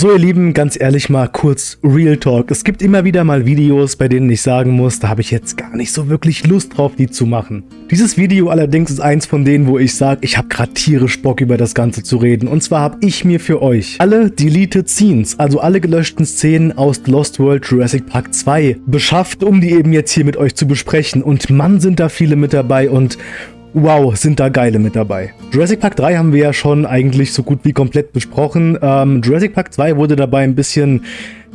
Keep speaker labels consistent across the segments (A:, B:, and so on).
A: So ihr Lieben, ganz ehrlich mal kurz Real Talk. Es gibt immer wieder mal Videos, bei denen ich sagen muss, da habe ich jetzt gar nicht so wirklich Lust drauf, die zu machen. Dieses Video allerdings ist eins von denen, wo ich sage, ich habe gerade tierisch Bock über das Ganze zu reden. Und zwar habe ich mir für euch alle Deleted Scenes, also alle gelöschten Szenen aus Lost World Jurassic Park 2 beschafft, um die eben jetzt hier mit euch zu besprechen. Und Mann sind da viele mit dabei und Wow, sind da geile mit dabei. Jurassic Park 3 haben wir ja schon eigentlich so gut wie komplett besprochen. Ähm, Jurassic Park 2 wurde dabei ein bisschen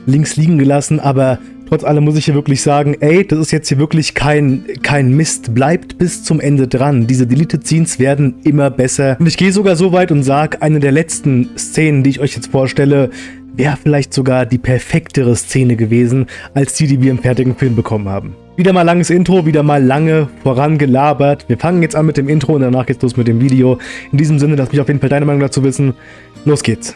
A: links liegen gelassen, aber trotz allem muss ich hier wirklich sagen, ey, das ist jetzt hier wirklich kein, kein Mist. Bleibt bis zum Ende dran. Diese Deleted Scenes werden immer besser. Und ich gehe sogar so weit und sage, eine der letzten Szenen, die ich euch jetzt vorstelle, wäre vielleicht sogar die perfektere Szene gewesen, als die, die wir im fertigen Film bekommen haben. Wieder mal langes Intro, wieder mal lange vorangelabert. Wir fangen jetzt an mit dem Intro und danach geht's los mit dem Video. In diesem Sinne, lass mich auf jeden Fall deine Meinung dazu wissen. Los geht's.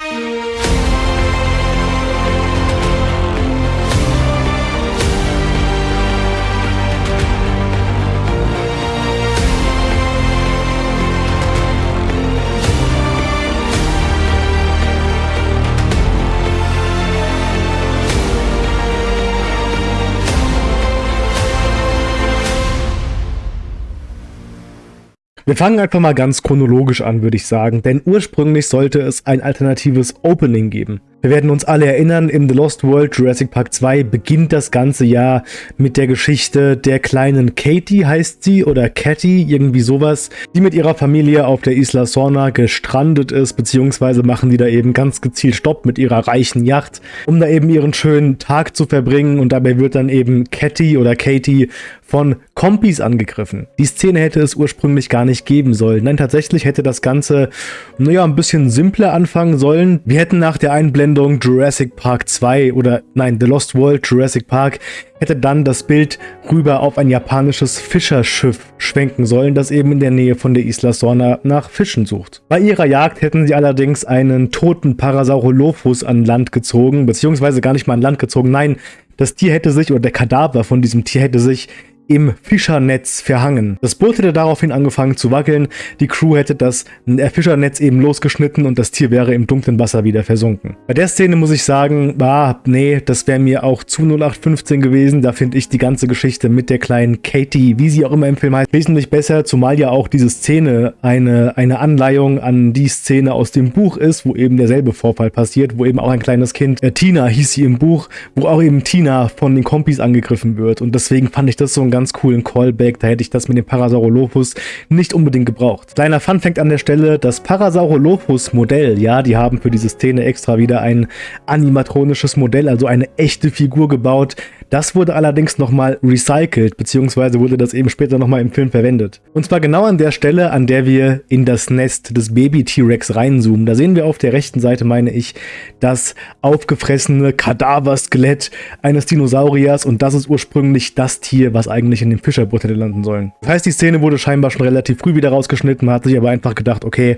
A: Wir fangen einfach mal ganz chronologisch an, würde ich sagen, denn ursprünglich sollte es ein alternatives Opening geben. Wir werden uns alle erinnern, in The Lost World Jurassic Park 2 beginnt das ganze Jahr mit der Geschichte der kleinen Katie, heißt sie, oder Catty, irgendwie sowas, die mit ihrer Familie auf der Isla Sorna gestrandet ist, beziehungsweise machen die da eben ganz gezielt Stopp mit ihrer reichen Yacht, um da eben ihren schönen Tag zu verbringen und dabei wird dann eben Catty oder Katie von Kompis angegriffen. Die Szene hätte es ursprünglich gar nicht geben sollen. Nein, tatsächlich hätte das Ganze, naja, ein bisschen simpler anfangen sollen. Wir hätten nach der Einblendung Sendung Jurassic Park 2 oder nein, The Lost World Jurassic Park hätte dann das Bild rüber auf ein japanisches Fischerschiff schwenken sollen, das eben in der Nähe von der Isla Sorna nach Fischen sucht. Bei ihrer Jagd hätten sie allerdings einen toten Parasaurolophus an Land gezogen, beziehungsweise gar nicht mal an Land gezogen, nein, das Tier hätte sich, oder der Kadaver von diesem Tier hätte sich im Fischernetz verhangen. Das Boot hätte daraufhin angefangen zu wackeln, die Crew hätte das Fischernetz eben losgeschnitten und das Tier wäre im dunklen Wasser wieder versunken. Bei der Szene muss ich sagen, ah, nee, das wäre mir auch zu 0815 gewesen, da finde ich die ganze Geschichte mit der kleinen Katie, wie sie auch immer im Film heißt, wesentlich besser, zumal ja auch diese Szene eine, eine Anleihung an die Szene aus dem Buch ist, wo eben derselbe Vorfall passiert, wo eben auch ein kleines Kind, äh, Tina hieß sie im Buch, wo auch eben Tina von den Kompis angegriffen wird und deswegen fand ich das so ein ganz coolen Callback. Da hätte ich das mit dem Parasaurolophus nicht unbedingt gebraucht. Kleiner Fun fängt an der Stelle, das Parasaurolophus Modell, ja, die haben für diese Szene extra wieder ein animatronisches Modell, also eine echte Figur gebaut, das wurde allerdings nochmal recycelt, beziehungsweise wurde das eben später nochmal im Film verwendet. Und zwar genau an der Stelle, an der wir in das Nest des Baby-T-Rex reinzoomen. Da sehen wir auf der rechten Seite, meine ich, das aufgefressene Kadaverskelett eines Dinosauriers und das ist ursprünglich das Tier, was eigentlich in dem Fischerboot hätte landen sollen. Das heißt, die Szene wurde scheinbar schon relativ früh wieder rausgeschnitten, man hat sich aber einfach gedacht, okay,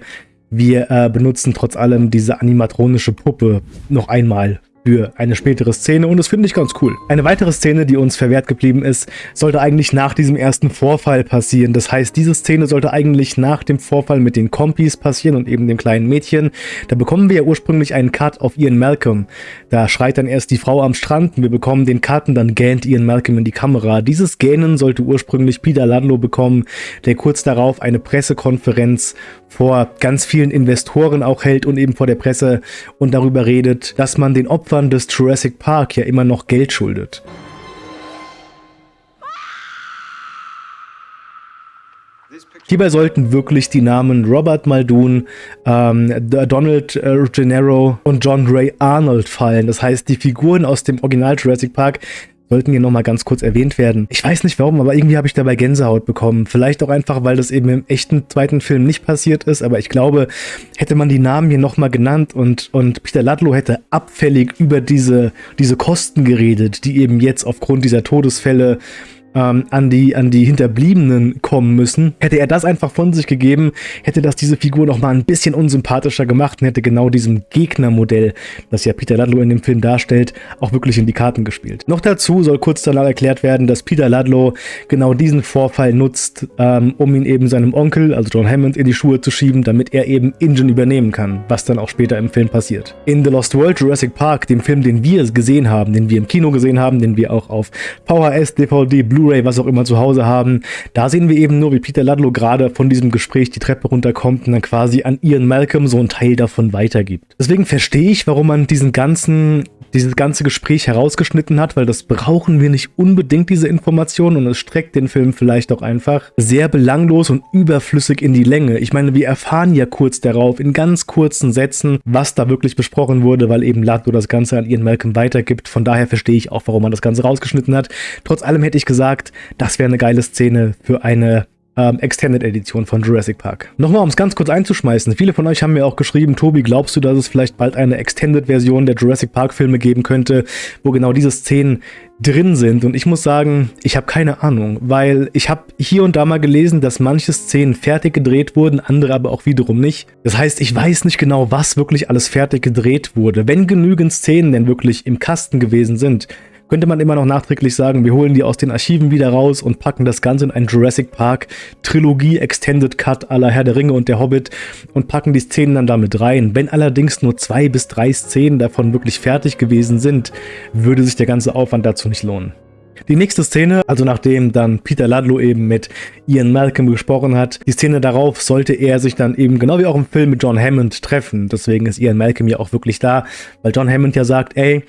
A: wir äh, benutzen trotz allem diese animatronische Puppe noch einmal für eine spätere Szene und das finde ich ganz cool. Eine weitere Szene, die uns verwehrt geblieben ist, sollte eigentlich nach diesem ersten Vorfall passieren. Das heißt, diese Szene sollte eigentlich nach dem Vorfall mit den Kompis passieren und eben dem kleinen Mädchen. Da bekommen wir ja ursprünglich einen Cut auf Ian Malcolm. Da schreit dann erst die Frau am Strand und wir bekommen den Cut und dann gähnt Ian Malcolm in die Kamera. Dieses Gähnen sollte ursprünglich Peter Ludlow bekommen, der kurz darauf eine Pressekonferenz vor ganz vielen Investoren auch hält und eben vor der Presse und darüber redet, dass man den Opfern Opfern des Jurassic Park ja immer noch Geld schuldet. Hierbei sollten wirklich die Namen Robert Muldoon, ähm, Donald äh, Gennaro und John Ray Arnold fallen. Das heißt, die Figuren aus dem Original Jurassic Park sollten hier nochmal ganz kurz erwähnt werden. Ich weiß nicht warum, aber irgendwie habe ich dabei Gänsehaut bekommen. Vielleicht auch einfach, weil das eben im echten zweiten Film nicht passiert ist, aber ich glaube, hätte man die Namen hier nochmal genannt und, und Peter Ludlow hätte abfällig über diese, diese Kosten geredet, die eben jetzt aufgrund dieser Todesfälle ähm, an, die, an die Hinterbliebenen kommen müssen. Hätte er das einfach von sich gegeben, hätte das diese Figur noch mal ein bisschen unsympathischer gemacht und hätte genau diesem Gegnermodell, das ja Peter Ludlow in dem Film darstellt, auch wirklich in die Karten gespielt. Noch dazu soll kurz danach erklärt werden, dass Peter Ludlow genau diesen Vorfall nutzt, ähm, um ihn eben seinem Onkel, also John Hammond, in die Schuhe zu schieben, damit er eben Ingen übernehmen kann, was dann auch später im Film passiert. In The Lost World Jurassic Park, dem Film, den wir gesehen haben, den wir im Kino gesehen haben, den wir auch auf VHS, DVD, Blu Blu-ray, was auch immer zu Hause haben. Da sehen wir eben nur, wie Peter Ludlow gerade von diesem Gespräch die Treppe runterkommt und dann quasi an Ian Malcolm so einen Teil davon weitergibt. Deswegen verstehe ich, warum man diesen ganzen dieses ganze Gespräch herausgeschnitten hat, weil das brauchen wir nicht unbedingt, diese Informationen, und es streckt den Film vielleicht auch einfach sehr belanglos und überflüssig in die Länge. Ich meine, wir erfahren ja kurz darauf, in ganz kurzen Sätzen, was da wirklich besprochen wurde, weil eben Ludlow das Ganze an Ian Malcolm weitergibt. Von daher verstehe ich auch, warum man das Ganze rausgeschnitten hat. Trotz allem hätte ich gesagt, das wäre eine geile Szene für eine ähm, Extended Edition von Jurassic Park. Nochmal, um es ganz kurz einzuschmeißen. Viele von euch haben mir auch geschrieben, Tobi, glaubst du, dass es vielleicht bald eine Extended Version der Jurassic Park Filme geben könnte, wo genau diese Szenen drin sind? Und ich muss sagen, ich habe keine Ahnung, weil ich habe hier und da mal gelesen, dass manche Szenen fertig gedreht wurden, andere aber auch wiederum nicht. Das heißt, ich weiß nicht genau, was wirklich alles fertig gedreht wurde. Wenn genügend Szenen denn wirklich im Kasten gewesen sind, könnte man immer noch nachträglich sagen, wir holen die aus den Archiven wieder raus und packen das Ganze in einen Jurassic Park Trilogie Extended Cut aller Herr der Ringe und der Hobbit und packen die Szenen dann damit rein. Wenn allerdings nur zwei bis drei Szenen davon wirklich fertig gewesen sind, würde sich der ganze Aufwand dazu nicht lohnen. Die nächste Szene, also nachdem dann Peter Ludlow eben mit Ian Malcolm gesprochen hat, die Szene darauf sollte er sich dann eben genau wie auch im Film mit John Hammond treffen. Deswegen ist Ian Malcolm ja auch wirklich da, weil John Hammond ja sagt, ey,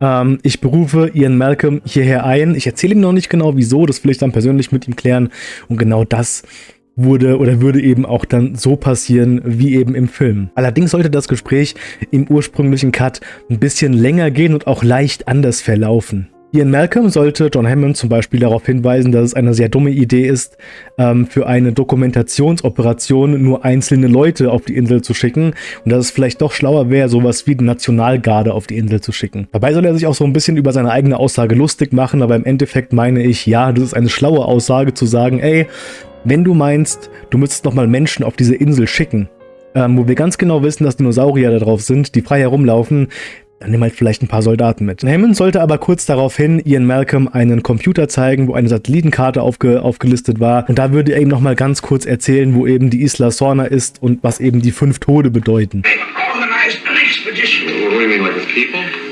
A: ähm, ich berufe Ian Malcolm hierher ein. Ich erzähle ihm noch nicht genau wieso, das will ich dann persönlich mit ihm klären. Und genau das wurde oder würde eben auch dann so passieren wie eben im Film. Allerdings sollte das Gespräch im ursprünglichen Cut ein bisschen länger gehen und auch leicht anders verlaufen. Ian Malcolm sollte John Hammond zum Beispiel darauf hinweisen, dass es eine sehr dumme Idee ist, ähm, für eine Dokumentationsoperation nur einzelne Leute auf die Insel zu schicken und dass es vielleicht doch schlauer wäre, sowas wie die Nationalgarde auf die Insel zu schicken. Dabei soll er sich auch so ein bisschen über seine eigene Aussage lustig machen, aber im Endeffekt meine ich, ja, das ist eine schlaue Aussage zu sagen, ey, wenn du meinst, du müsstest nochmal Menschen auf diese Insel schicken, ähm, wo wir ganz genau wissen, dass Dinosaurier da drauf sind, die frei herumlaufen, dann nimm halt vielleicht ein paar Soldaten mit. Hammond sollte aber kurz daraufhin Ian Malcolm einen Computer zeigen, wo eine Satellitenkarte aufge aufgelistet war. Und da würde er ihm nochmal ganz kurz erzählen, wo eben die Isla Sorna ist und was eben die fünf Tode bedeuten.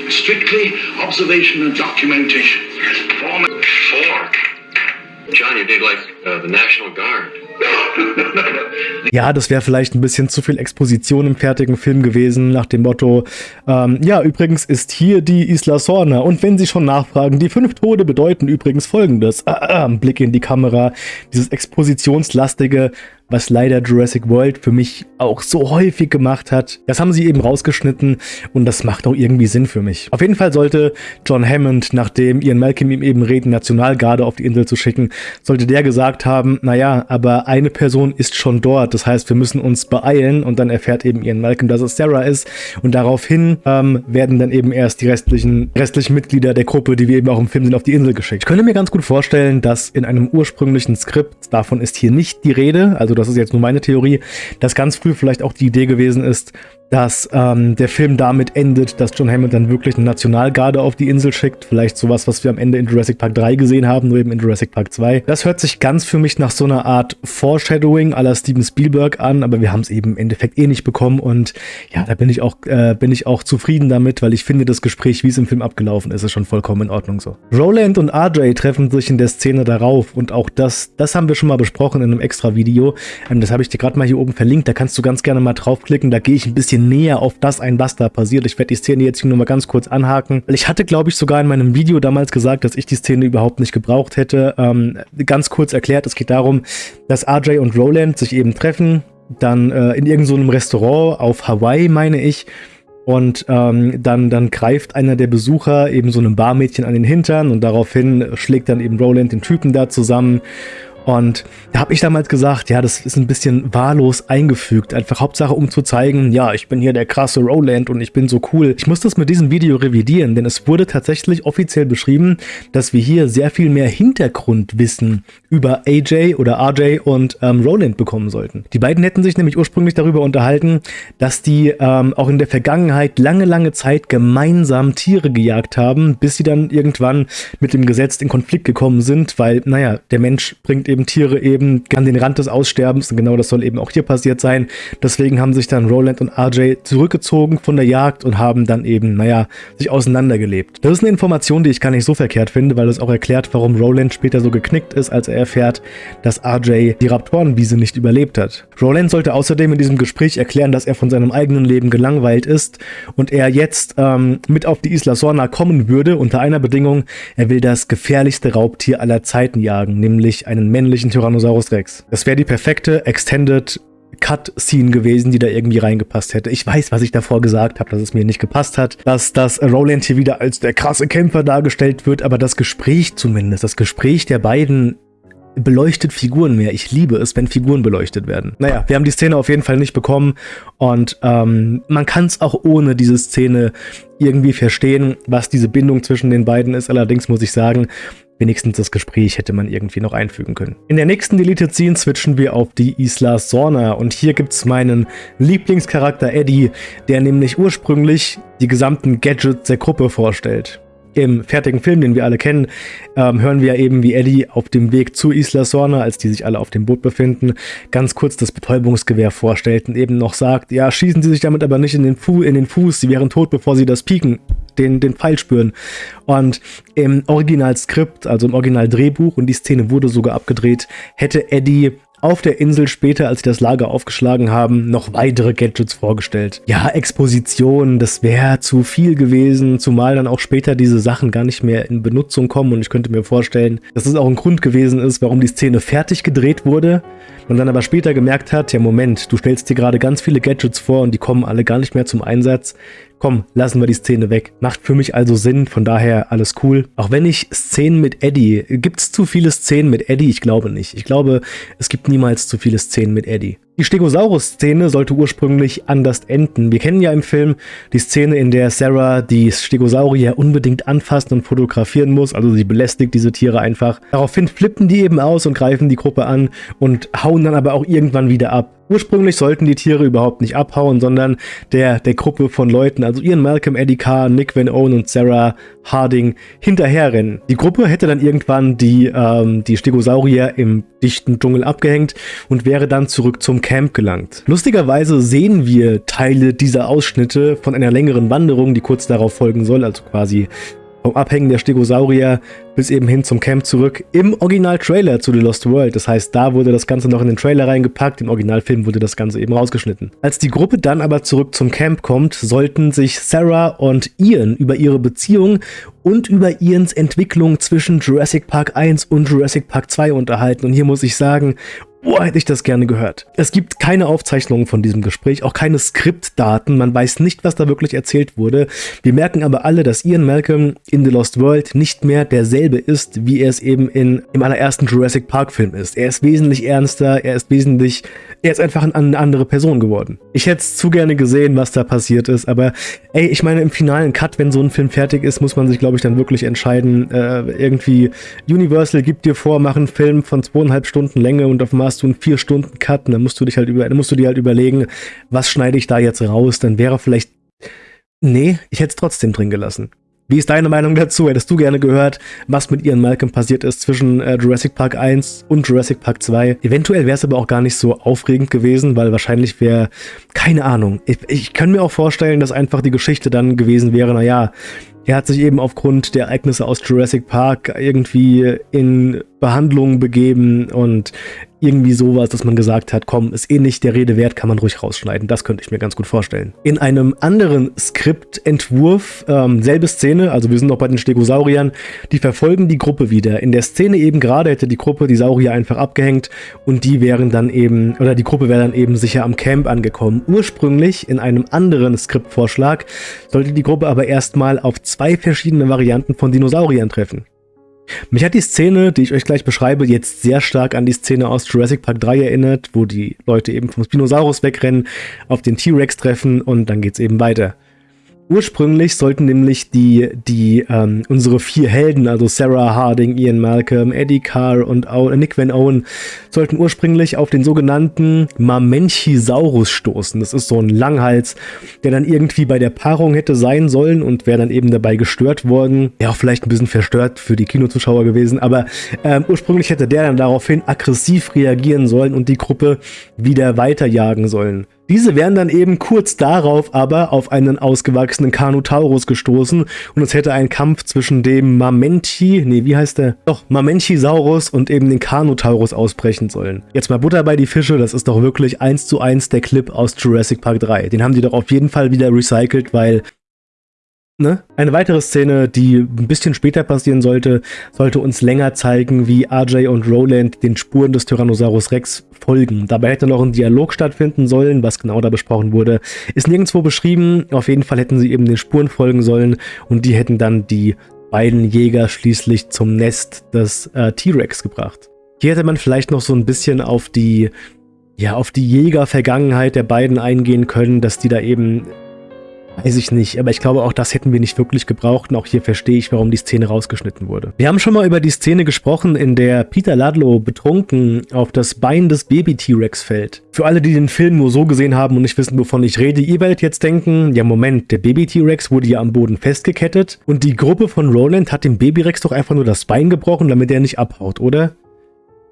A: Strictly observation and documentation. Form John, you did like uh, the National Guard. Ja, das wäre vielleicht ein bisschen zu viel Exposition im fertigen Film gewesen, nach dem Motto, ähm, ja, übrigens ist hier die Isla Sorna und wenn Sie schon nachfragen, die fünf Tode bedeuten übrigens folgendes. Ah, ah, Blick in die Kamera, dieses expositionslastige, was leider Jurassic World für mich auch so häufig gemacht hat. Das haben sie eben rausgeschnitten und das macht auch irgendwie Sinn für mich. Auf jeden Fall sollte John Hammond, nachdem Ian Malcolm ihm eben reden, Nationalgarde auf die Insel zu schicken, sollte der gesagt haben, naja, aber eine Person ist schon dort, das heißt, wir müssen uns beeilen und dann erfährt eben Ian Malcolm, dass es Sarah ist und daraufhin ähm, werden dann eben erst die restlichen, restlichen Mitglieder der Gruppe, die wir eben auch im Film sind, auf die Insel geschickt. Ich könnte mir ganz gut vorstellen, dass in einem ursprünglichen Skript, davon ist hier nicht die Rede, also das ist jetzt nur meine Theorie, dass ganz früh vielleicht auch die Idee gewesen ist, dass ähm, der Film damit endet, dass John Hammond dann wirklich eine Nationalgarde auf die Insel schickt. Vielleicht sowas, was wir am Ende in Jurassic Park 3 gesehen haben, nur eben in Jurassic Park 2. Das hört sich ganz für mich nach so einer Art Foreshadowing aller Steven Spielberg an, aber wir haben es eben im Endeffekt eh nicht bekommen und ja, da bin ich auch, äh, bin ich auch zufrieden damit, weil ich finde, das Gespräch, wie es im Film abgelaufen ist, ist schon vollkommen in Ordnung so. Roland und RJ treffen sich in der Szene darauf und auch das, das haben wir schon mal besprochen in einem extra Video. Ähm, das habe ich dir gerade mal hier oben verlinkt, da kannst du ganz gerne mal draufklicken, da gehe ich ein bisschen näher auf das ein, was da passiert. Ich werde die Szene jetzt hier nur mal ganz kurz anhaken. Ich hatte, glaube ich, sogar in meinem Video damals gesagt, dass ich die Szene überhaupt nicht gebraucht hätte. Ähm, ganz kurz erklärt, es geht darum, dass RJ und Roland sich eben treffen, dann äh, in irgendeinem so Restaurant auf Hawaii, meine ich, und ähm, dann, dann greift einer der Besucher eben so einem Barmädchen an den Hintern und daraufhin schlägt dann eben Roland den Typen da zusammen Und da habe ich damals gesagt, ja, das ist ein bisschen wahllos eingefügt. Einfach Hauptsache, um zu zeigen, ja, ich bin hier der krasse Roland und ich bin so cool. Ich muss das mit diesem Video revidieren, denn es wurde tatsächlich offiziell beschrieben, dass wir hier sehr viel mehr Hintergrundwissen über AJ oder RJ und ähm, Roland bekommen sollten. Die beiden hätten sich nämlich ursprünglich darüber unterhalten, dass die ähm, auch in der Vergangenheit lange, lange Zeit gemeinsam Tiere gejagt haben, bis sie dann irgendwann mit dem Gesetz in Konflikt gekommen sind, weil, naja, der Mensch bringt eben Tiere eben an den Rand des Aussterbens und genau das soll eben auch hier passiert sein. Deswegen haben sich dann Roland und RJ zurückgezogen von der Jagd und haben dann eben, naja, sich auseinandergelebt. Das ist eine Information, die ich gar nicht so verkehrt finde, weil es auch erklärt, warum Roland später so geknickt ist, als er erfährt, dass RJ die Raptorenwiese nicht überlebt hat. Roland sollte außerdem in diesem Gespräch erklären, dass er von seinem eigenen Leben gelangweilt ist und er jetzt ähm, mit auf die Isla Sorna kommen würde, unter einer Bedingung, er will das gefährlichste Raubtier aller Zeiten jagen, nämlich einen männlichen Tyrannosaurus Rex. Das wäre die perfekte Extended Cut-Scene gewesen, die da irgendwie reingepasst hätte. Ich weiß, was ich davor gesagt habe, dass es mir nicht gepasst hat, dass das Roland hier wieder als der krasse Kämpfer dargestellt wird, aber das Gespräch zumindest, das Gespräch der beiden beleuchtet Figuren mehr. Ich liebe es, wenn Figuren beleuchtet werden. Naja, wir haben die Szene auf jeden Fall nicht bekommen und ähm, man kann es auch ohne diese Szene irgendwie verstehen, was diese Bindung zwischen den beiden ist. Allerdings muss ich sagen, Wenigstens das Gespräch hätte man irgendwie noch einfügen können. In der nächsten Deleted Scene switchen wir auf die Isla Sorna und hier gibt es meinen Lieblingscharakter Eddie, der nämlich ursprünglich die gesamten Gadgets der Gruppe vorstellt. Im fertigen Film, den wir alle kennen, ähm, hören wir eben, wie Eddie auf dem Weg zu Isla Sorna, als die sich alle auf dem Boot befinden, ganz kurz das Betäubungsgewehr vorstellt und eben noch sagt, ja, schießen Sie sich damit aber nicht in den, Fu in den Fuß, Sie wären tot, bevor Sie das pieken den, den Pfeil spüren. Und im Originalskript, also im Originaldrehbuch, und die Szene wurde sogar abgedreht, hätte Eddie auf der Insel später, als sie das Lager aufgeschlagen haben, noch weitere Gadgets vorgestellt. Ja, Exposition, das wäre zu viel gewesen, zumal dann auch später diese Sachen gar nicht mehr in Benutzung kommen und ich könnte mir vorstellen, dass es auch ein Grund gewesen ist, warum die Szene fertig gedreht wurde und dann aber später gemerkt hat, ja Moment, du stellst dir gerade ganz viele Gadgets vor und die kommen alle gar nicht mehr zum Einsatz komm, lassen wir die Szene weg. Macht für mich also Sinn, von daher alles cool. Auch wenn ich Szenen mit Eddie, gibt es zu viele Szenen mit Eddie? Ich glaube nicht. Ich glaube, es gibt niemals zu viele Szenen mit Eddie. Die Stegosaurus-Szene sollte ursprünglich anders enden. Wir kennen ja im Film die Szene, in der Sarah die Stegosaurier unbedingt anfassen und fotografieren muss. Also sie belästigt diese Tiere einfach. Daraufhin flippen die eben aus und greifen die Gruppe an und hauen dann aber auch irgendwann wieder ab. Ursprünglich sollten die Tiere überhaupt nicht abhauen, sondern der, der Gruppe von Leuten, also Ian Malcolm, Eddie Carr, Nick Van Owen und Sarah Harding, hinterherrennen. Die Gruppe hätte dann irgendwann die, ähm, die Stegosaurier im dichten Dschungel abgehängt und wäre dann zurück zum Camp gelangt. Lustigerweise sehen wir Teile dieser Ausschnitte von einer längeren Wanderung, die kurz darauf folgen soll, also quasi vom Abhängen der Stegosaurier bis eben hin zum Camp zurück im Original-Trailer zu The Lost World. Das heißt, da wurde das Ganze noch in den Trailer reingepackt, im Originalfilm wurde das Ganze eben rausgeschnitten. Als die Gruppe dann aber zurück zum Camp kommt, sollten sich Sarah und Ian über ihre Beziehung und über Ians Entwicklung zwischen Jurassic Park 1 und Jurassic Park 2 unterhalten. Und hier muss ich sagen, Oh, hätte ich das gerne gehört. Es gibt keine Aufzeichnungen von diesem Gespräch, auch keine Skriptdaten. Man weiß nicht, was da wirklich erzählt wurde. Wir merken aber alle, dass Ian Malcolm in The Lost World nicht mehr derselbe ist, wie er es eben in, im allerersten Jurassic Park Film ist. Er ist wesentlich ernster, er ist wesentlich, er ist einfach eine andere Person geworden. Ich hätte es zu gerne gesehen, was da passiert ist, aber ey, ich meine, im finalen Cut, wenn so ein Film fertig ist, muss man sich, glaube ich, dann wirklich entscheiden, äh, irgendwie, Universal gibt dir vor, mach einen Film von zweieinhalb Stunden Länge und auf Mars hast du einen 4-Stunden-Cut und dann musst du dich halt über, dann musst du dir halt überlegen, was schneide ich da jetzt raus, dann wäre vielleicht. Nee, ich hätte es trotzdem drin gelassen. Wie ist deine Meinung dazu? Hättest du gerne gehört, was mit Ian Malcolm passiert ist zwischen äh, Jurassic Park 1 und Jurassic Park 2? Eventuell wäre es aber auch gar nicht so aufregend gewesen, weil wahrscheinlich wäre, keine Ahnung, ich, ich kann mir auch vorstellen, dass einfach die Geschichte dann gewesen wäre, naja, er hat sich eben aufgrund der Ereignisse aus Jurassic Park irgendwie in Behandlung begeben und irgendwie sowas, dass man gesagt hat, komm, ist eh nicht der Rede wert, kann man ruhig rausschneiden. Das könnte ich mir ganz gut vorstellen. In einem anderen Skriptentwurf, ähm, selbe Szene, also wir sind noch bei den Stegosauriern, die verfolgen die Gruppe wieder. In der Szene eben gerade hätte die Gruppe die Saurier einfach abgehängt und die wären dann eben, oder die Gruppe wäre dann eben sicher am Camp angekommen. Ursprünglich in einem anderen Skriptvorschlag sollte die Gruppe aber erstmal auf zwei verschiedene Varianten von Dinosauriern treffen. Mich hat die Szene, die ich euch gleich beschreibe, jetzt sehr stark an die Szene aus Jurassic Park 3 erinnert, wo die Leute eben vom Spinosaurus wegrennen, auf den T-Rex treffen und dann geht's eben weiter. Ursprünglich sollten nämlich die, die ähm, unsere vier Helden, also Sarah Harding, Ian Malcolm, Eddie Carr und o Nick Van Owen, sollten ursprünglich auf den sogenannten Mamenchisaurus stoßen. Das ist so ein Langhals, der dann irgendwie bei der Paarung hätte sein sollen und wäre dann eben dabei gestört worden. Ja, auch vielleicht ein bisschen verstört für die Kinozuschauer gewesen, aber ähm, ursprünglich hätte der dann daraufhin aggressiv reagieren sollen und die Gruppe wieder weiterjagen sollen. Diese wären dann eben kurz darauf aber auf einen ausgewachsenen Carnotaurus gestoßen und es hätte ein Kampf zwischen dem Mamenti, nee, wie heißt der? Doch, Mamentisaurus und eben den Carnotaurus ausbrechen sollen. Jetzt mal Butter bei die Fische, das ist doch wirklich eins zu eins der Clip aus Jurassic Park 3. Den haben die doch auf jeden Fall wieder recycelt, weil Ne? Eine weitere Szene, die ein bisschen später passieren sollte, sollte uns länger zeigen, wie RJ und Roland den Spuren des Tyrannosaurus Rex folgen. Dabei hätte noch ein Dialog stattfinden sollen, was genau da besprochen wurde, ist nirgendwo beschrieben. Auf jeden Fall hätten sie eben den Spuren folgen sollen und die hätten dann die beiden Jäger schließlich zum Nest des äh, T-Rex gebracht. Hier hätte man vielleicht noch so ein bisschen auf die ja, auf die Jäger-Vergangenheit der beiden eingehen können, dass die da eben Weiß ich nicht, aber ich glaube auch das hätten wir nicht wirklich gebraucht und auch hier verstehe ich, warum die Szene rausgeschnitten wurde. Wir haben schon mal über die Szene gesprochen, in der Peter Ludlow betrunken auf das Bein des Baby-T-Rex fällt. Für alle, die den Film nur so gesehen haben und nicht wissen, wovon ich rede, ihr werdet jetzt denken, ja Moment, der Baby-T-Rex wurde ja am Boden festgekettet und die Gruppe von Roland hat dem Baby-Rex doch einfach nur das Bein gebrochen, damit er nicht abhaut, oder?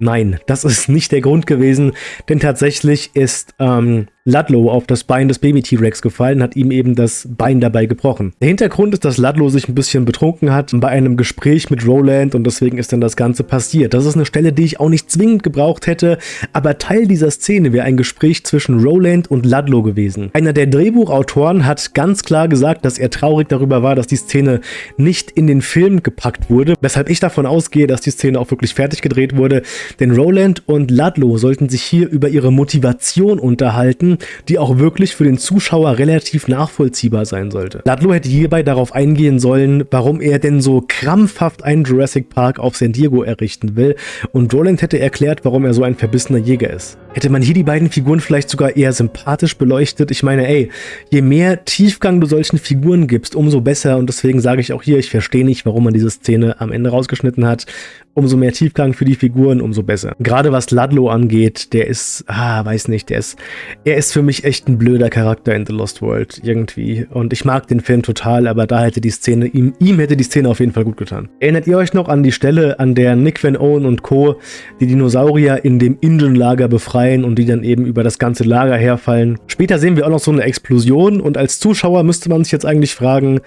A: Nein, das ist nicht der Grund gewesen, denn tatsächlich ist ähm, Ludlow auf das Bein des Baby-T-Rex gefallen, hat ihm eben das Bein dabei gebrochen. Der Hintergrund ist, dass Ludlow sich ein bisschen betrunken hat bei einem Gespräch mit Roland und deswegen ist dann das Ganze passiert. Das ist eine Stelle, die ich auch nicht zwingend gebraucht hätte, aber Teil dieser Szene wäre ein Gespräch zwischen Roland und Ludlow gewesen. Einer der Drehbuchautoren hat ganz klar gesagt, dass er traurig darüber war, dass die Szene nicht in den Film gepackt wurde, weshalb ich davon ausgehe, dass die Szene auch wirklich fertig gedreht wurde, denn Roland und Ludlow sollten sich hier über ihre Motivation unterhalten, die auch wirklich für den Zuschauer relativ nachvollziehbar sein sollte. Ludlow hätte hierbei darauf eingehen sollen, warum er denn so krampfhaft einen Jurassic Park auf San Diego errichten will und Roland hätte erklärt, warum er so ein verbissener Jäger ist. Hätte man hier die beiden Figuren vielleicht sogar eher sympathisch beleuchtet? Ich meine, ey, je mehr Tiefgang du solchen Figuren gibst, umso besser und deswegen sage ich auch hier, ich verstehe nicht, warum man diese Szene am Ende rausgeschnitten hat umso mehr Tiefgang für die Figuren, umso besser. Gerade was Ludlow angeht, der ist, ah, weiß nicht, der ist, er ist für mich echt ein blöder Charakter in The Lost World, irgendwie. Und ich mag den Film total, aber da hätte die Szene, ihm, ihm hätte die Szene auf jeden Fall gut getan. Erinnert ihr euch noch an die Stelle, an der Nick Van Owen und Co. die Dinosaurier in dem Ingen-Lager befreien und die dann eben über das ganze Lager herfallen? Später sehen wir auch noch so eine Explosion und als Zuschauer müsste man sich jetzt eigentlich fragen,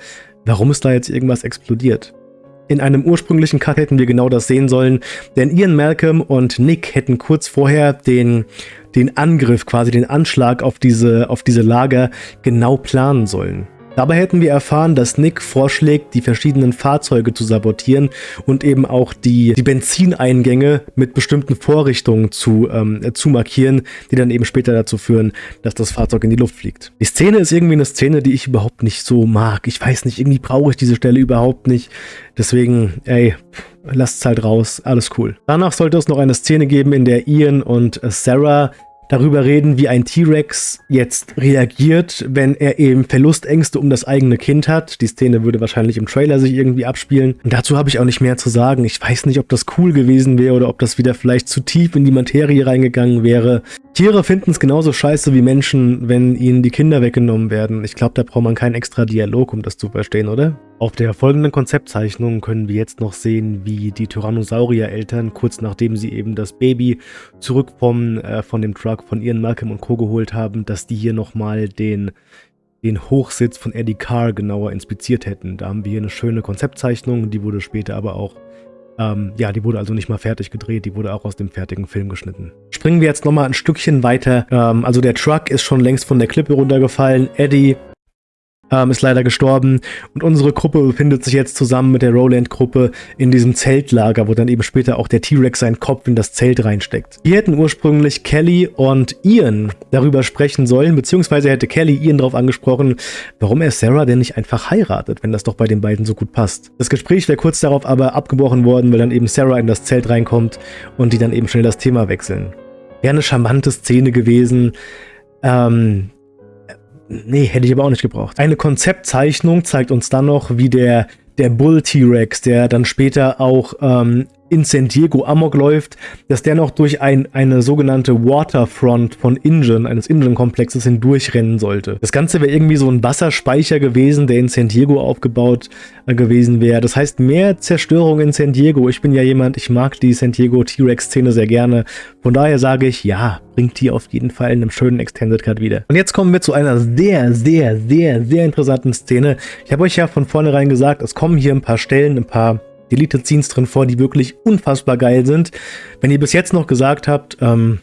A: warum ist da jetzt irgendwas explodiert? In einem ursprünglichen Cut hätten wir genau das sehen sollen, denn Ian Malcolm und Nick hätten kurz vorher den, den Angriff, quasi den Anschlag auf diese, auf diese Lager genau planen sollen. Dabei hätten wir erfahren, dass Nick vorschlägt, die verschiedenen Fahrzeuge zu sabotieren und eben auch die, die Benzineingänge mit bestimmten Vorrichtungen zu, ähm, zu markieren, die dann eben später dazu führen, dass das Fahrzeug in die Luft fliegt. Die Szene ist irgendwie eine Szene, die ich überhaupt nicht so mag. Ich weiß nicht, irgendwie brauche ich diese Stelle überhaupt nicht. Deswegen, ey, lasst es halt raus, alles cool. Danach sollte es noch eine Szene geben, in der Ian und Sarah darüber reden, wie ein T-Rex jetzt reagiert, wenn er eben Verlustängste um das eigene Kind hat. Die Szene würde wahrscheinlich im Trailer sich irgendwie abspielen. Und dazu habe ich auch nicht mehr zu sagen. Ich weiß nicht, ob das cool gewesen wäre oder ob das wieder vielleicht zu tief in die Materie reingegangen wäre. Tiere finden es genauso scheiße wie Menschen, wenn ihnen die Kinder weggenommen werden. Ich glaube, da braucht man keinen extra Dialog, um das zu verstehen, oder? Auf der folgenden Konzeptzeichnung können wir jetzt noch sehen, wie die Tyrannosaurier-Eltern, kurz nachdem sie eben das Baby zurück vom, äh, von dem Truck von Ian Malcolm und Co. geholt haben, dass die hier nochmal den, den Hochsitz von Eddie Carr genauer inspiziert hätten. Da haben wir hier eine schöne Konzeptzeichnung, die wurde später aber auch ähm, ja, die wurde also nicht mal fertig gedreht, die wurde auch aus dem fertigen Film geschnitten. Springen wir jetzt nochmal ein Stückchen weiter. Ähm, also der Truck ist schon längst von der Klippe runtergefallen. Eddie ähm, ist leider gestorben und unsere Gruppe befindet sich jetzt zusammen mit der Roland-Gruppe in diesem Zeltlager, wo dann eben später auch der T-Rex seinen Kopf in das Zelt reinsteckt. Wir hätten ursprünglich Kelly und Ian darüber sprechen sollen, beziehungsweise hätte Kelly Ian darauf angesprochen, warum er Sarah denn nicht einfach heiratet, wenn das doch bei den beiden so gut passt. Das Gespräch wäre kurz darauf aber abgebrochen worden, weil dann eben Sarah in das Zelt reinkommt und die dann eben schnell das Thema wechseln. Wäre eine charmante Szene gewesen, ähm, Nee, hätte ich aber auch nicht gebraucht. Eine Konzeptzeichnung zeigt uns dann noch, wie der, der Bull T-Rex, der dann später auch ähm, in San Diego Amok läuft, dass der noch durch ein, eine sogenannte Waterfront von Ingen, eines Ingen-Komplexes hindurchrennen sollte. Das Ganze wäre irgendwie so ein Wasserspeicher gewesen, der in San Diego aufgebaut äh, gewesen wäre. Das heißt, mehr Zerstörung in San Diego. Ich bin ja jemand, ich mag die San Diego T-Rex-Szene sehr gerne. Von daher sage ich, ja, bringt die auf jeden Fall in einem schönen Extended Cut wieder. Und jetzt kommen wir zu einer sehr, sehr, sehr, sehr interessanten Szene. Ich habe euch ja von vornherein gesagt, es kommen hier ein paar Stellen, ein paar Deleted Scenes drin vor, die wirklich unfassbar geil sind. Wenn ihr bis jetzt noch gesagt habt, ähm,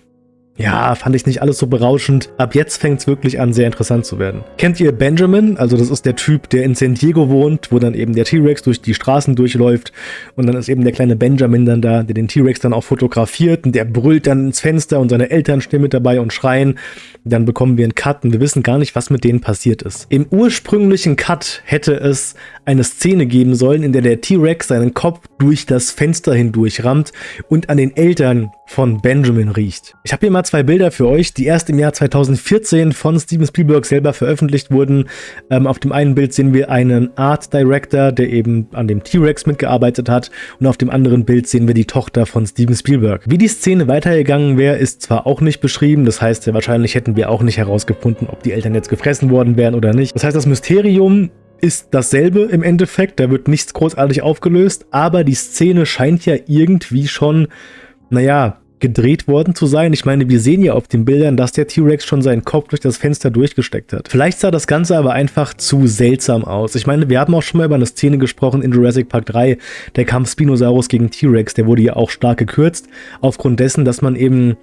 A: ja, fand ich nicht alles so berauschend. Ab jetzt fängt es wirklich an, sehr interessant zu werden. Kennt ihr Benjamin? Also das ist der Typ, der in San Diego wohnt, wo dann eben der T-Rex durch die Straßen durchläuft. Und dann ist eben der kleine Benjamin dann da, der den T-Rex dann auch fotografiert. Und der brüllt dann ins Fenster und seine Eltern stehen mit dabei und schreien. Dann bekommen wir einen Cut und wir wissen gar nicht, was mit denen passiert ist. Im ursprünglichen Cut hätte es eine Szene geben sollen, in der der T-Rex seinen Kopf durch das Fenster hindurch rammt und an den Eltern von Benjamin riecht. Ich habe hier mal zwei Bilder für euch, die erst im Jahr 2014 von Steven Spielberg selber veröffentlicht wurden. Ähm, auf dem einen Bild sehen wir einen Art Director, der eben an dem T-Rex mitgearbeitet hat und auf dem anderen Bild sehen wir die Tochter von Steven Spielberg. Wie die Szene weitergegangen wäre, ist zwar auch nicht beschrieben, das heißt, wahrscheinlich hätten wir auch nicht herausgefunden, ob die Eltern jetzt gefressen worden wären oder nicht. Das heißt, das Mysterium ist dasselbe im Endeffekt, da wird nichts großartig aufgelöst, aber die Szene scheint ja irgendwie schon, naja, gedreht worden zu sein. Ich meine, wir sehen ja auf den Bildern, dass der T-Rex schon seinen Kopf durch das Fenster durchgesteckt hat. Vielleicht sah das Ganze aber einfach zu seltsam aus. Ich meine, wir haben auch schon mal über eine Szene gesprochen in Jurassic Park 3, der Kampf Spinosaurus gegen T-Rex, der wurde ja auch stark gekürzt, aufgrund dessen, dass man eben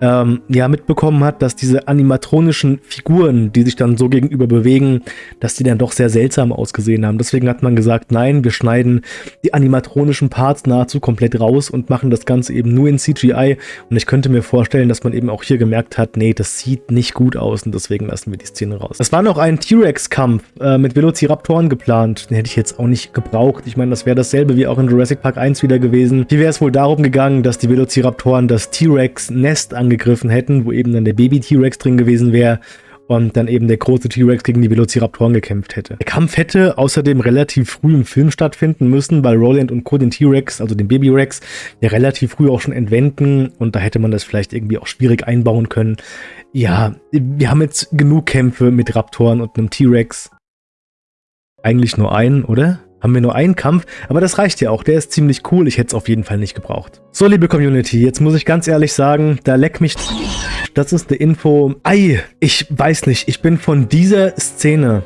A: ähm, ja mitbekommen hat, dass diese animatronischen Figuren, die sich dann so gegenüber bewegen, dass die dann doch sehr seltsam ausgesehen haben. Deswegen hat man gesagt, nein, wir schneiden die animatronischen Parts nahezu komplett raus und machen das Ganze eben nur in CGI. Und ich könnte mir vorstellen, dass man eben auch hier gemerkt hat, nee, das sieht nicht gut aus und deswegen lassen wir die Szene raus. Es war noch ein T-Rex-Kampf äh, mit Velociraptoren geplant. Den hätte ich jetzt auch nicht gebraucht. Ich meine, das wäre dasselbe wie auch in Jurassic Park 1 wieder gewesen. Hier wäre es wohl darum gegangen, dass die Velociraptoren das T-Rex-Nest an angegriffen hätten, wo eben dann der Baby-T-Rex drin gewesen wäre und dann eben der große T-Rex gegen die Velociraptoren gekämpft hätte. Der Kampf hätte außerdem relativ früh im Film stattfinden müssen, weil Roland und Co. den T-Rex, also den Baby-Rex, ja relativ früh auch schon entwenden und da hätte man das vielleicht irgendwie auch schwierig einbauen können. Ja, wir haben jetzt genug Kämpfe mit Raptoren und einem T-Rex. Eigentlich nur einen, oder? Haben wir nur einen Kampf, aber das reicht ja auch, der ist ziemlich cool, ich hätte es auf jeden Fall nicht gebraucht. So, liebe Community, jetzt muss ich ganz ehrlich sagen, da leck mich... Das ist eine Info... Ei, ich weiß nicht, ich bin von dieser Szene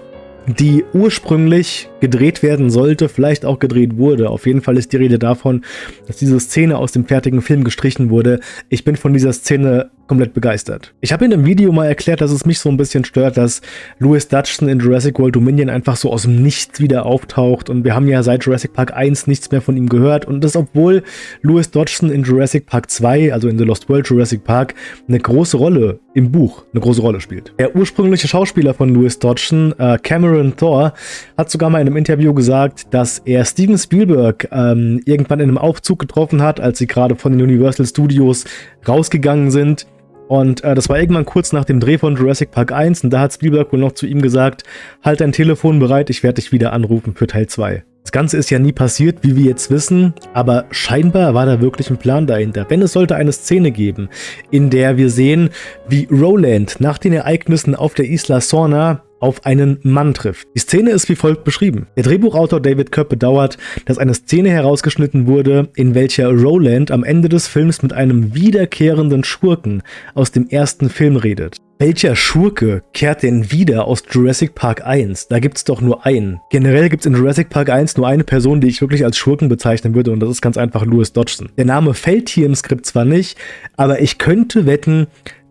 A: die ursprünglich gedreht werden sollte, vielleicht auch gedreht wurde. Auf jeden Fall ist die Rede davon, dass diese Szene aus dem fertigen Film gestrichen wurde. Ich bin von dieser Szene komplett begeistert. Ich habe in einem Video mal erklärt, dass es mich so ein bisschen stört, dass Louis Dutchson in Jurassic World Dominion einfach so aus dem Nichts wieder auftaucht und wir haben ja seit Jurassic Park 1 nichts mehr von ihm gehört und das obwohl Louis Dodgson in Jurassic Park 2, also in The Lost World Jurassic Park, eine große Rolle im Buch, eine große Rolle spielt. Der ursprüngliche Schauspieler von Louis Dodgson, äh, Cameron Thor, hat sogar mal in einem Interview gesagt, dass er Steven Spielberg ähm, irgendwann in einem Aufzug getroffen hat, als sie gerade von den Universal Studios rausgegangen sind und äh, das war irgendwann kurz nach dem Dreh von Jurassic Park 1 und da hat Spielberg wohl noch zu ihm gesagt, halt dein Telefon bereit, ich werde dich wieder anrufen für Teil 2. Das Ganze ist ja nie passiert, wie wir jetzt wissen, aber scheinbar war da wirklich ein Plan dahinter. Wenn es sollte eine Szene geben, in der wir sehen, wie Roland nach den Ereignissen auf der Isla Sorna auf einen Mann trifft. Die Szene ist wie folgt beschrieben. Der Drehbuchautor David Koepp bedauert, dass eine Szene herausgeschnitten wurde, in welcher Roland am Ende des Films mit einem wiederkehrenden Schurken aus dem ersten Film redet. Welcher Schurke kehrt denn wieder aus Jurassic Park 1? Da gibt's doch nur einen. Generell gibt's in Jurassic Park 1 nur eine Person, die ich wirklich als Schurken bezeichnen würde und das ist ganz einfach Louis Dodgson. Der Name fällt hier im Skript zwar nicht, aber ich könnte wetten,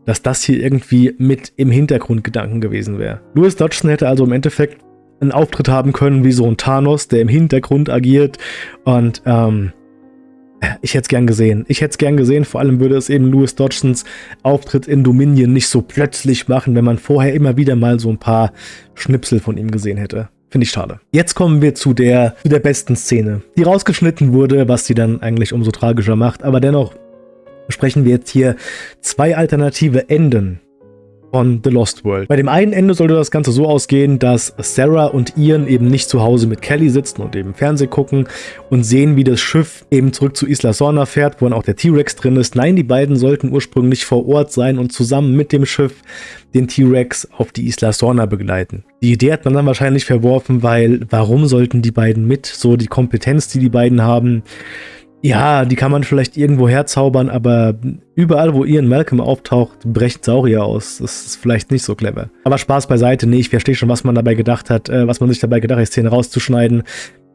A: dass das hier irgendwie mit im Hintergrundgedanken gewesen wäre. Louis Dodgson hätte also im Endeffekt einen Auftritt haben können wie so ein Thanos, der im Hintergrund agiert. Und ähm, ich hätte es gern gesehen. Ich hätte es gern gesehen, vor allem würde es eben Louis Dodgsons Auftritt in Dominion nicht so plötzlich machen, wenn man vorher immer wieder mal so ein paar Schnipsel von ihm gesehen hätte. Finde ich schade. Jetzt kommen wir zu der, zu der besten Szene, die rausgeschnitten wurde, was sie dann eigentlich umso tragischer macht. Aber dennoch besprechen wir jetzt hier zwei alternative Enden von The Lost World. Bei dem einen Ende sollte das Ganze so ausgehen, dass Sarah und Ian eben nicht zu Hause mit Kelly sitzen und eben Fernsehen gucken und sehen, wie das Schiff eben zurück zu Isla Sorna fährt, wo dann auch der T-Rex drin ist. Nein, die beiden sollten ursprünglich vor Ort sein und zusammen mit dem Schiff den T-Rex auf die Isla Sorna begleiten. Die Idee hat man dann wahrscheinlich verworfen, weil warum sollten die beiden mit? So die Kompetenz, die die beiden haben, ja, die kann man vielleicht irgendwo herzaubern, aber überall, wo Ian Malcolm auftaucht, brecht Saurier aus. Das ist vielleicht nicht so clever. Aber Spaß beiseite, nee, ich verstehe schon, was man dabei gedacht hat, äh, was man sich dabei gedacht hat, die Szene rauszuschneiden.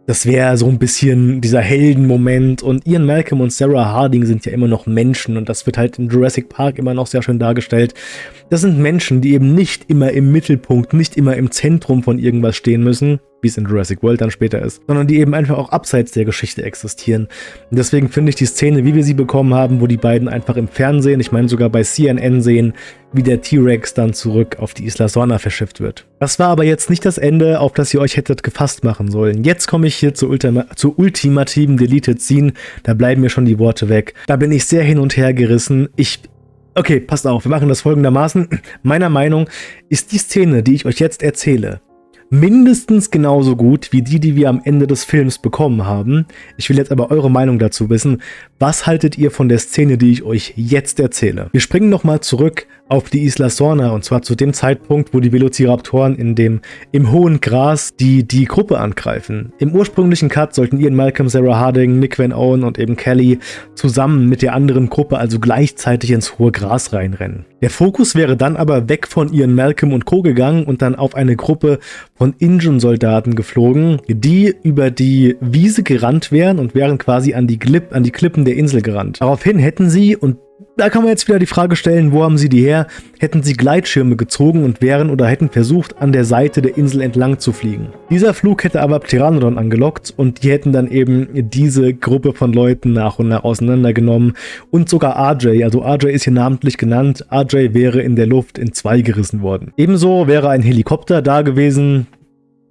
A: Das wäre so ein bisschen dieser Heldenmoment und Ian Malcolm und Sarah Harding sind ja immer noch Menschen und das wird halt in Jurassic Park immer noch sehr schön dargestellt. Das sind Menschen, die eben nicht immer im Mittelpunkt, nicht immer im Zentrum von irgendwas stehen müssen, wie es in Jurassic World dann später ist, sondern die eben einfach auch abseits der Geschichte existieren. Und deswegen finde ich die Szene, wie wir sie bekommen haben, wo die beiden einfach im Fernsehen, ich meine sogar bei CNN sehen, wie der T-Rex dann zurück auf die Isla Sorna verschifft wird. Das war aber jetzt nicht das Ende, auf das ihr euch hättet gefasst machen sollen. Jetzt komme ich hier zur, Ultima zur ultimativen Deleted Scene, da bleiben mir schon die Worte weg. Da bin ich sehr hin und her gerissen. Ich Okay, passt auf, wir machen das folgendermaßen. Meiner Meinung ist die Szene, die ich euch jetzt erzähle, mindestens genauso gut wie die, die wir am Ende des Films bekommen haben. Ich will jetzt aber eure Meinung dazu wissen. Was haltet ihr von der Szene, die ich euch jetzt erzähle? Wir springen nochmal zurück auf die Isla Sorna und zwar zu dem Zeitpunkt, wo die Velociraptoren in dem, im hohen Gras die, die Gruppe angreifen. Im ursprünglichen Cut sollten Ian Malcolm, Sarah Harding, Nick Van Owen und eben Kelly zusammen mit der anderen Gruppe also gleichzeitig ins hohe Gras reinrennen. Der Fokus wäre dann aber weg von Ian Malcolm und Co. gegangen und dann auf eine Gruppe von Injun-Soldaten geflogen, die über die Wiese gerannt wären und wären quasi an die, Clip, an die Klippen der Insel gerannt. Daraufhin hätten sie, und da kann man jetzt wieder die Frage stellen, wo haben sie die her? Hätten sie Gleitschirme gezogen und wären oder hätten versucht, an der Seite der Insel entlang zu fliegen. Dieser Flug hätte aber Pteranodon angelockt und die hätten dann eben diese Gruppe von Leuten nach und nach auseinandergenommen und sogar RJ, also RJ ist hier namentlich genannt, RJ wäre in der Luft in zwei gerissen worden. Ebenso wäre ein Helikopter da gewesen,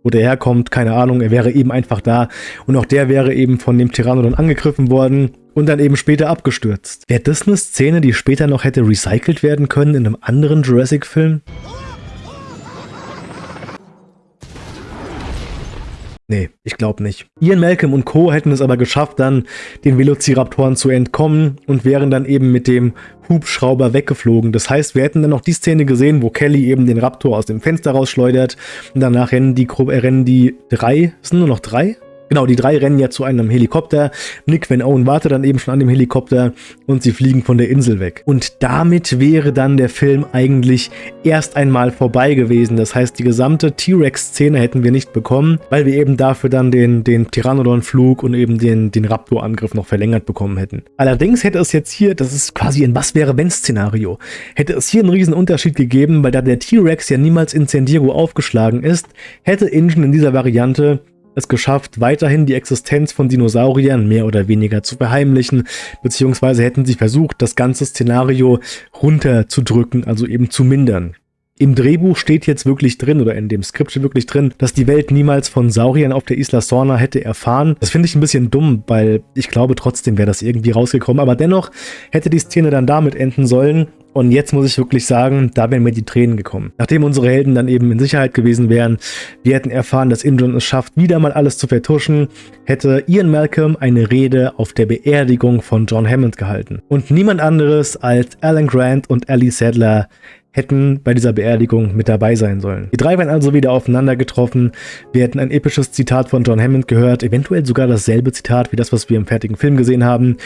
A: wo der herkommt, keine Ahnung, er wäre eben einfach da und auch der wäre eben von dem Pteranodon angegriffen worden und dann eben später abgestürzt. Wäre das eine Szene, die später noch hätte recycelt werden können in einem anderen Jurassic-Film? Nee, ich glaube nicht. Ian Malcolm und Co. hätten es aber geschafft, dann den Velociraptoren zu entkommen und wären dann eben mit dem Hubschrauber weggeflogen. Das heißt, wir hätten dann noch die Szene gesehen, wo Kelly eben den Raptor aus dem Fenster rausschleudert und danach rennen die, rennen die drei, sind nur noch drei? Genau, die drei rennen ja zu einem Helikopter. Nick Van Owen wartet dann eben schon an dem Helikopter und sie fliegen von der Insel weg. Und damit wäre dann der Film eigentlich erst einmal vorbei gewesen. Das heißt, die gesamte T-Rex-Szene hätten wir nicht bekommen, weil wir eben dafür dann den, den Pteranodon-Flug und eben den, den Raptor-Angriff noch verlängert bekommen hätten. Allerdings hätte es jetzt hier, das ist quasi ein Was-wäre-wenn-Szenario, hätte es hier einen riesen Unterschied gegeben, weil da der T-Rex ja niemals in San Diego aufgeschlagen ist, hätte Ingen in dieser Variante es geschafft, weiterhin die Existenz von Dinosauriern mehr oder weniger zu verheimlichen, beziehungsweise hätten sie versucht, das ganze Szenario runterzudrücken, also eben zu mindern. Im Drehbuch steht jetzt wirklich drin, oder in dem Skript steht wirklich drin, dass die Welt niemals von Sauriern auf der Isla Sorna hätte erfahren. Das finde ich ein bisschen dumm, weil ich glaube trotzdem wäre das irgendwie rausgekommen. Aber dennoch hätte die Szene dann damit enden sollen, und jetzt muss ich wirklich sagen, da wären mir die Tränen gekommen. Nachdem unsere Helden dann eben in Sicherheit gewesen wären, wir hätten erfahren, dass Indron es schafft, wieder mal alles zu vertuschen, hätte Ian Malcolm eine Rede auf der Beerdigung von John Hammond gehalten. Und niemand anderes als Alan Grant und Ellie Sadler hätten bei dieser Beerdigung mit dabei sein sollen. Die drei wären also wieder aufeinander getroffen. Wir hätten ein episches Zitat von John Hammond gehört, eventuell sogar dasselbe Zitat wie das, was wir im fertigen Film gesehen haben.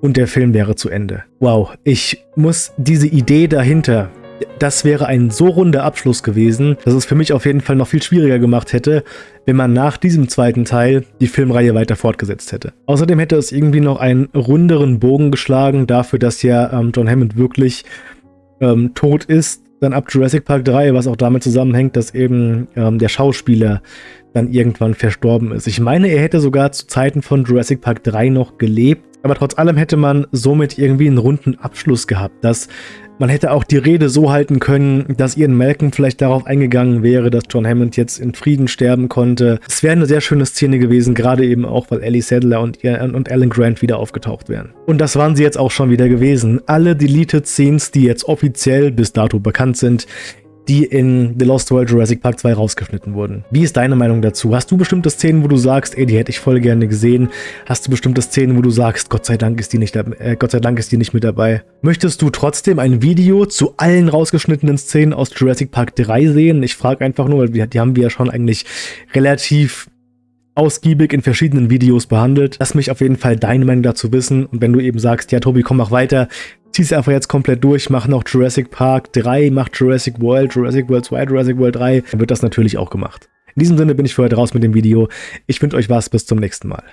A: Und der Film wäre zu Ende. Wow, ich muss diese Idee dahinter, das wäre ein so runder Abschluss gewesen, dass es für mich auf jeden Fall noch viel schwieriger gemacht hätte, wenn man nach diesem zweiten Teil die Filmreihe weiter fortgesetzt hätte. Außerdem hätte es irgendwie noch einen runderen Bogen geschlagen dafür, dass ja ähm, John Hammond wirklich ähm, tot ist dann ab Jurassic Park 3, was auch damit zusammenhängt, dass eben ähm, der Schauspieler dann irgendwann verstorben ist. Ich meine, er hätte sogar zu Zeiten von Jurassic Park 3 noch gelebt, aber trotz allem hätte man somit irgendwie einen runden Abschluss gehabt, dass man hätte auch die Rede so halten können, dass Ian Malcolm vielleicht darauf eingegangen wäre, dass John Hammond jetzt in Frieden sterben konnte. Es wäre eine sehr schöne Szene gewesen, gerade eben auch, weil Ellie Sadler und, und Alan Grant wieder aufgetaucht wären. Und das waren sie jetzt auch schon wieder gewesen. Alle Deleted Scenes, die jetzt offiziell bis dato bekannt sind, die in The Lost World Jurassic Park 2 rausgeschnitten wurden. Wie ist deine Meinung dazu? Hast du bestimmte Szenen, wo du sagst, ey, die hätte ich voll gerne gesehen? Hast du bestimmte Szenen, wo du sagst, Gott sei Dank ist die nicht, äh, Gott sei Dank ist die nicht mit dabei? Möchtest du trotzdem ein Video zu allen rausgeschnittenen Szenen aus Jurassic Park 3 sehen? Ich frage einfach nur, weil die haben wir ja schon eigentlich relativ ausgiebig in verschiedenen Videos behandelt. Lass mich auf jeden Fall deine Meinung dazu wissen. Und wenn du eben sagst, ja Tobi, komm, mach weiter, zieh's einfach jetzt komplett durch, mach noch Jurassic Park 3, mach Jurassic World, Jurassic World 2, Jurassic World 3, dann wird das natürlich auch gemacht. In diesem Sinne bin ich für heute raus mit dem Video. Ich wünsche euch was, bis zum nächsten Mal.